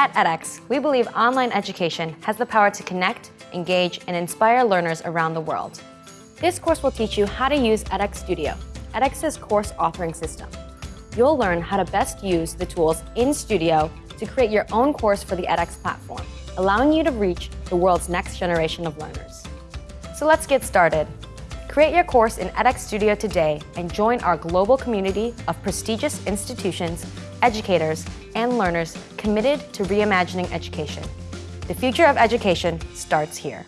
At edX, we believe online education has the power to connect, engage, and inspire learners around the world. This course will teach you how to use edX Studio, edX's course authoring system. You'll learn how to best use the tools in Studio to create your own course for the edX platform, allowing you to reach the world's next generation of learners. So let's get started. Create your course in edX Studio today and join our global community of prestigious institutions, educators, and learners committed to reimagining education. The future of education starts here.